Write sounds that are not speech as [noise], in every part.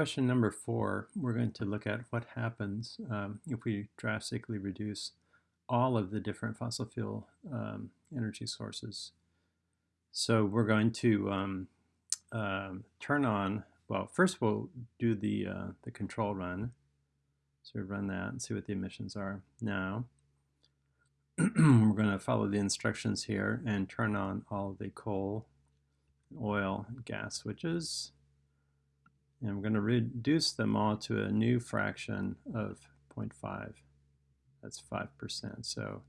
Question number four, we're going to look at what happens um, if we drastically reduce all of the different fossil fuel um, energy sources. So we're going to um, um turn on, well, first we'll do the, uh, the control run. So we run that and see what the emissions are. Now, [clears throat] we're going to follow the instructions here and turn on all the coal, oil, and gas switches. And we're going to reduce them all to a new fraction of 0.5. That's 5%. So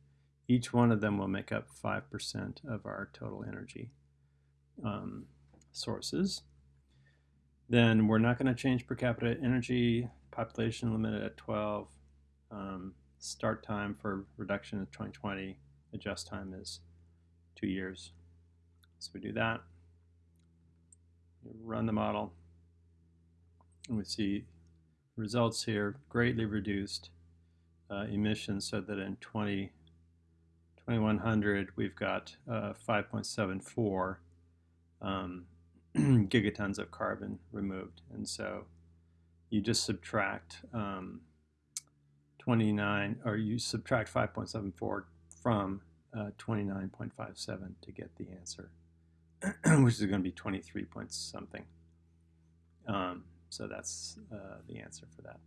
each one of them will make up 5% of our total energy um, sources. Then we're not going to change per capita energy, population limited at 12. Um, start time for reduction is 2020, adjust time is two years. So we do that, run the model, and we see results here greatly reduced uh, emissions so that in 20, 2100 we've got uh, 5.74 um, [clears throat] gigatons of carbon removed. And so you just subtract um, 29 or you subtract 5.74 from uh, 29.57 to get the answer [clears throat] which is going to be 23 point something. Um, so that's uh, the answer for that.